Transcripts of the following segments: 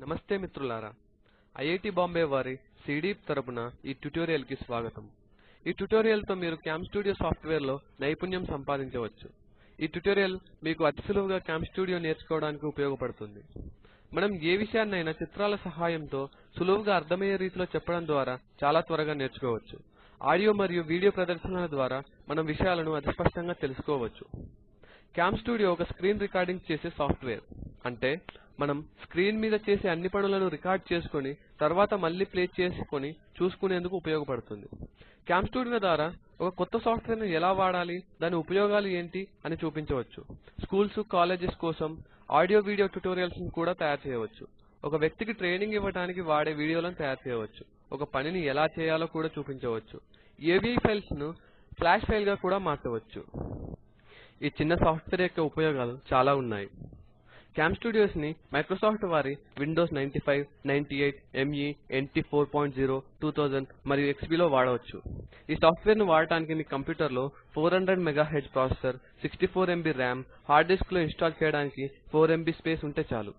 నమస్తే మిత్రులారా ఐఐటి బాంబే వారి సిడీప్ తరపున ఈ ట్యుటోరియల్కి స్వాగతం. ఈ ట్యుటోరియల్తో మీరు క్యామ్స్టూడియో సాఫ్ట్వేర్లో నైపుణ్యం సంపాదించవచ్చు. ఈ ట్యుటోరియల్ మీకు అతి సులువుగా క్యామ్స్టూడియో నేర్చుకోవడానికి ఉపయోగపడుతుంది. మనం ఏ విషయాన్నైనా చిత్రాల సహాయంతో సులువుగా అర్థమయ్యే రీతిలో చెప్పడం ద్వారా చాలా త్వరగా నేర్చుకోవచ్చు. ఆడియో మరియు వీడియో ప్రదర్శనల ద్వారా మనం విషయాలను అతి స్పష్టంగా తెలుసుకోవచ్చు. క్యామ్స్టూడియో ఒక స్క్రీన్ రికార్డింగ్ చేసే సాఫ్ట్వేర్ అంటే మనం స్క్రీన్ మీద చేసే అన్ని పనులను రికార్డ్ చేసుకొని తర్వాత మళ్ళీ ప్లే చేసుకొని చూసుకునేందుకు ఉపయోగపడుతుంది. క్యామ్స్టూడియో ద్వారా ఒక కొత్త సాఫ్ట్వేర్ను ఎలా వాడాలి దాని ఉపయోగాలు ఏంటి అని చూపించవచ్చు. స్కూల్స్ కాలేజెస్ కోసం ఆడియో వీడియో ట్యుటోరియల్స్ను కూడా తయారు చేయవచ్చు. ఒక వ్యక్తికి ట్రైనింగ్ ఇవ్వడానికి వాడే వీడియోలను తయారు చేయవచ్చు. ఒక పనిని ఎలా చేయాలో కూడా చూపించవచ్చు. ఏవీ ఫైల్స్ను ఫ్లాష్ ఫైల్గా కూడా మార్చవచ్చు. ఈ చిన్న సాఫ్ట్వేర్ యొక్క ఉపయోగాలు చాలా ఉన్నాయి. క్యామ్స్టూడియోస్ని మైక్రోసాఫ్ట్ వారి విండోస్ 95 98 ME NT 4.0 2000 మరియు XP లో వాడవచ్చు. ఈ సాఫ్ట్వేర్ను వాడటానికి మీ కంప్యూటర్లో 400 MHz processor 64 MB RAM hard డిస్క్లో ఇన్స్టాల్ చేయడానికి 4 MB స్పేస్ ఉంటే చాలు.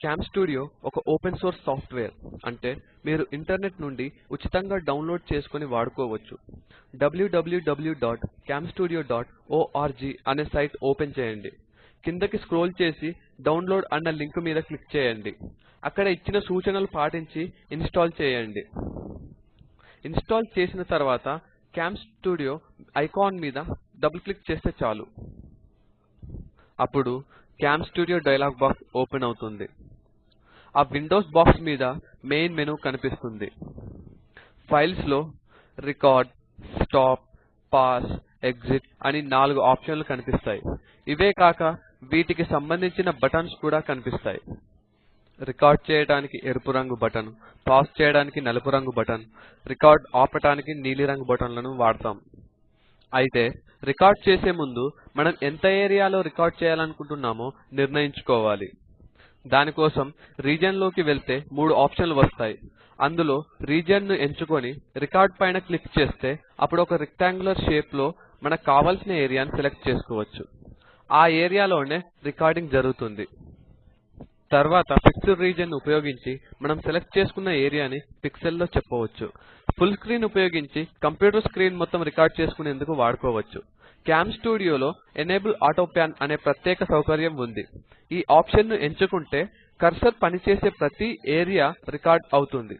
క్యామ్స్టూడియో ఒక ఓపెన్ సోర్స్ సాఫ్ట్వేర్. అంటే మీరు ఇంటర్నెట్ నుండి ఉచితంగా డౌన్లోడ్ చేసుకొని వాడుకోవచ్చు. www.camstudio.org అనే సైట్ ఓపెన్ చేయండి. కిందకి స్క్రోల్ చేసి డౌన్లోడ్ అన్న లింక్ మీద క్లిక్ చేయండి. అక్కడ ఇచ్చిన సూచనలు పాటించి ఇన్స్టాల్ చేయండి. ఇన్స్టాల్ చేసిన తర్వాత క్యామ్స్టూడియో ఐకాన్ మీద డబుల్ క్లిక్ చేస్తే చాలు. అప్పుడు క్యామ్స్టూడియో డైలాగ్ బాక్స్ ఓపెన్ అవుతుంది. ఆ విండోస్ బాక్స్ మీద మెయిన్ మెనూ కనిపిస్తుంది. ఫైల్స్లో రికార్డ్ స్టాప్ పాస్ ఎగ్జిట్ అని నాలుగు ఆప్షన్లు కనిపిస్తాయి. ఇవే కాక వీటికి సంబంధించిన బటన్స్ కూడా కనిపిస్తాయి. రికార్డ్ చేయడానికి ఎరుపు రంగు బటన్ పాజ్ చేయడానికి నలుపు రంగు బటన్ రికార్డ్ ఆపటానికి నీలిరంగు బటన్లను వాడతాం. అయితే రికార్డ్ చేసే ముందు మనం ఎంత ఏరియాలో రికార్డ్ చేయాలనుకుంటున్నామో నిర్ణయించుకోవాలి. దానికోసం రీజియన్లోకి వెళ్తే మూడు ఆప్షన్లు వస్తాయి. అందులో రీజియన్ను ఎంచుకొని రికార్డ్ పైన క్లిక్ చేస్తే అప్పుడు ఒక రెక్టాంగులర్ షేప్లో మనకు కావలసిన ఏరియాను సెలెక్ట్ చేసుకోవచ్చు. ఆ ఏరియాలోనే రికార్డింగ్ జరుగుతుంది. తర్వాత ఫిక్స్డ్ రీజియన్ను ఉపయోగించి మనం సెలెక్ట్ చేసుకున్న ఏరియాని పిక్సెల్లో చెప్పవచ్చు. ఫుల్ స్క్రీన్ ఉపయోగించి కంప్యూటర్ స్క్రీన్ మొత్తం రికార్డ్ చేసుకునేందుకు వాడుకోవచ్చు. క్యామ్స్టూడియోలో ఎనేబుల్ ఆటో పాన్ అనే ప్రత్యేక సౌకర్యం ఉంది. ఈ ఆప్షన్ను ఎంచుకుంటే కర్సర్ పనిచేసే ప్రతి ఏరియా రికార్డ్ అవుతుంది.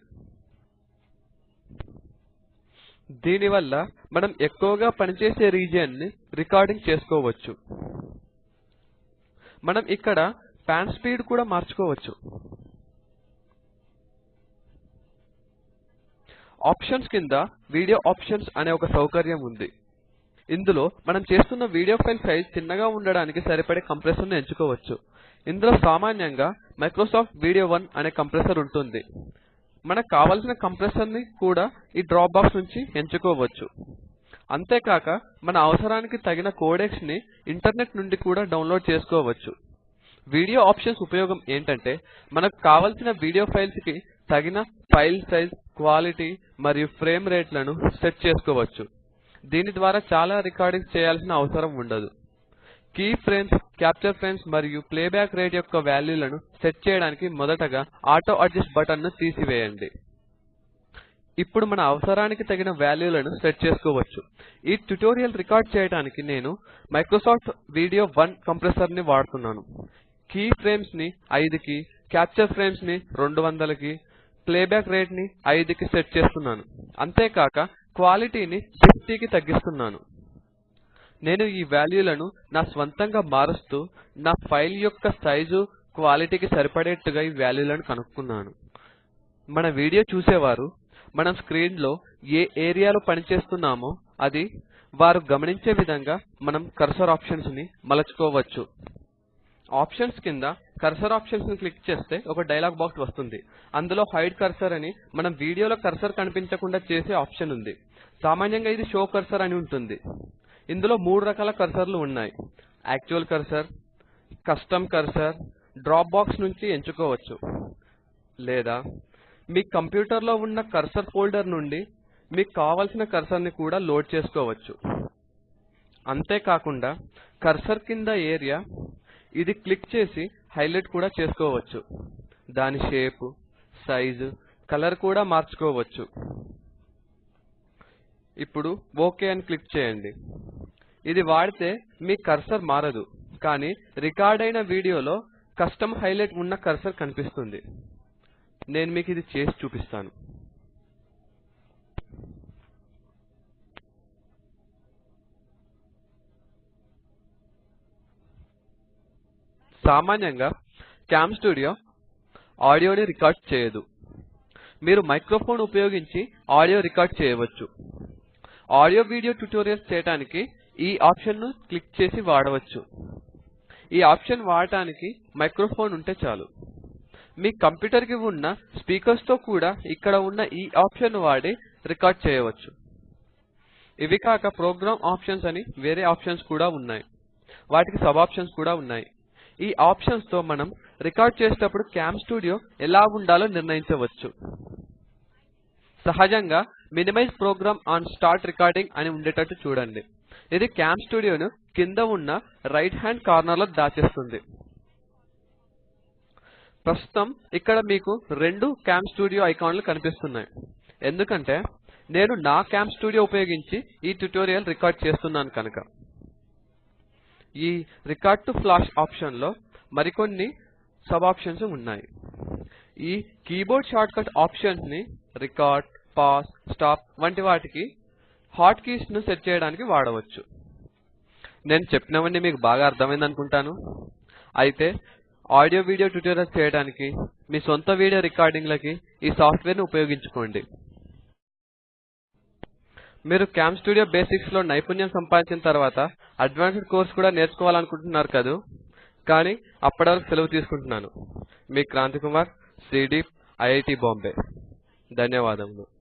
దీనివల్ల మనం ఎక్కువగా పనిచేసే రీజియన్ని రికార్డింగ్ చేసుకోవచ్చు. మనం ఇక్కడ పాన్ స్పీడ్ కూడా మార్చుకోవచ్చు. ఆప్షన్స్ కింద వీడియో ఆప్షన్స్ అనే ఒక సౌకర్యం ఉంది. ఇందులో మనం చేస్తున్న వీడియో ఫైల్ సైజ్ చిన్నగా ఉండడానికి సరిపడే కంప్రెసర్ను ఎంచుకోవచ్చు. ఇందులో సామాన్యంగా మైక్రోసాఫ్ట్ వీడియో వన్ అనే కంప్రెసర్ ఉంటుంది. మనకు కావలసిన కంప్రెసర్ని కూడా ఈ డ్రాప్ బాక్స్ నుంచి ఎంచుకోవచ్చు. అంతేకాక మన అవసరానికి తగిన కోడెక్స్ని ఇంటర్నెట్ నుండి కూడా డౌన్లోడ్ చేసుకోవచ్చు. వీడియో ఆప్షన్స్ ఉపయోగం ఏంటంటే మనకు కావలసిన వీడియో ఫైల్స్కి తగిన ఫైల్ సైజ్ క్వాలిటీ మరియు ఫ్రేమ్ రేట్లను సెట్ చేసుకోవచ్చు. దీని ద్వారా చాలా రికార్డింగ్ చేయాల్సిన అవసరం ఉండదు. కీ ఫ్రేమ్స్ క్యాప్చర్ ఫ్రేమ్స్ మరియు ప్లేబ్యాక్ రేట్ యొక్క వాల్యూలను సెట్ చేయడానికి మొదటగా ఆటో అడ్జస్ట్ బటన్ను తీసివేయండి. ఇప్పుడు మన అవసరానికి తగిన వాల్యూలను సెట్ చేసుకోవచ్చు. ఈ ట్యుటోరియల్ రికార్డ్ చేయడానికి నేను మైక్రోసాఫ్ట్ వీడియో వన్ కంప్రెసర్ని వాడుతున్నాను. కీ ఫ్రేమ్స్ని 5 కి క్యాప్చర్ ఫ్రేమ్స్ని 200 కి ప్లేబ్యాక్ రేట్ని 5 కి సెట్ చేస్తున్నాను. అంతేకాక క్వాలిటీని 50 కి తగ్గిస్తున్నాను. నేను ఈ వాల్యూలను నా స్వంతంగా మారుస్తూ నా ఫైల్ యొక్క సైజు క్వాలిటీకి సరిపడేట్టుగా ఈ వాల్యూలను కనుక్కున్నాను. మన వీడియో చూసేవారు మనం స్క్రీన్లో ఏ ఏరియాలో పనిచేస్తున్నామో అది వారు గమనించే విధంగా మనం కర్సర్ ఆప్షన్స్ని మలచుకోవచ్చు. ఆప్షన్స్ కింద కర్సర్ ఆప్షన్స్ను క్లిక్ చేస్తే ఒక డైలాగ్ బాక్స్ వస్తుంది. అందులో హైడ్ కర్సర్ అని మనం వీడియోలో కర్సర్ కనిపించకుండా చేసే ఆప్షన్ ఉంది. సామాన్యంగా ఇది షో కర్సర్ అని ఉంటుంది. ఇందులో మూడు రకాల కర్సర్లు ఉన్నాయి. Actual cursor custom cursor drop box నుంచి ఎంచుకోవచ్చు. లేదా మీ కంప్యూటర్లో ఉన్న కర్సర్ ఫోల్డర్ నుండి మీకు కావలసిన కర్సర్ని కూడా లోడ్ చేసుకోవచ్చు. అంతేకాకుండా కర్సర్ కింద ఏరియా ఇది క్లిక్ చేసి హైలైట్ కూడా చేసుకోవచ్చు. దాని షేప్ సైజు కలర్ కూడా మార్చుకోవచ్చు. ఇప్పుడు ఓకే అని క్లిక్ చేయండి. ఇది వాడితే మీ కర్సర్ మారదు కానీ రికార్డ్ అయిన వీడియోలో కస్టమ్ హైలైట్ ఉన్న కర్సర్ కనిపిస్తుంది. నేను మీకు ఇది చేసి చూపిస్తాను. సామాన్యంగా క్యామ్ స్టూడియో ఆడియోని రికార్డ్ చేయదు. మీరు మైక్రోఫోన్ ఉపయోగించి ఆడియో రికార్డ్ చేయవచ్చు. ఆడియో వీడియో ట్యుటోరియల్స్ చేయడానికి ఈ ఆప్షన్ను క్లిక్ చేసి వాడవచ్చు. ఈ ఆప్షన్ వాడటానికి మైక్రోఫోన్ ఉంటే చాలు. మీ కంప్యూటర్కి ఉన్న స్పీకర్స్తో కూడా ఇక్కడ ఉన్న ఈ ఆప్షన్ను వాడి రికార్డ్ చేయవచ్చు. ఇవి కాక ప్రోగ్రామ్ ఆప్షన్స్ అని వేరే ఆప్షన్స్ కూడా ఉన్నాయి. వాటికి సబ్ ఆప్షన్స్ కూడా ఉన్నాయి. ఈ ఆప్షన్స్తో మనం రికార్డ్ చేసేటప్పుడు క్యామ్ స్టూడియో ఎలా ఉండాలో నిర్ణయించవచ్చు. సహజంగా minimize program on start recording అని ఉండేటట్టు చూడండి. ఇది క్యామ్ స్టూడియోను కింద ఉన్న రైట్ హ్యాండ్ కార్నర్లో దాచేస్తుంది. ప్రస్తుతం ఇక్కడ మీకు రెండు క్యామ్ స్టూడియో ఐకాన్లు కనిపిస్తున్నాయి. ఎందుకంటే నేను నా క్యామ్ స్టూడియో ఉపయోగించి ఈ ట్యుటోరియల్ రికార్డ్ చేస్తున్నాను కనుక. ఈ రికార్డ్ టు ఫ్లాష్ ఆప్షన్లో మరికొన్ని సబ్ ఆప్షన్స్ ఉన్నాయి. ఈ కీబోర్డ్ షార్ట్కట్ ఆప్షన్స్ని రికార్డ్ పాజ్ స్టాప్ వంటి వాటికి హాట్ కీస్ను సెట్ చేయడానికి వాడవచ్చు. నేను చెప్పినవన్నీ మీకు బాగా అర్థమైంది అనుకుంటాను. అయితే ఆడియో వీడియో ట్యుటోరియల్స్ చేయడానికి మీ సొంత వీడియో రికార్డింగ్ లకి ఈ సాఫ్ట్వేర్ను ఉపయోగించుకోండి. మీరు క్యామ్ స్టూడియో బేసిక్స్లో నైపుణ్యం సంపాదించిన తర్వాత అడ్వాన్స్డ్ కోర్స్ కూడా నేర్చుకోవాలనుకుంటున్నారు కదూ? కానీ అప్పటి వరకు సెలవు తీసుకుంటున్నాను. మీ క్రాంతి కుమార్ సిడి ఐఐటి బాంబే. ధన్యవాదములు.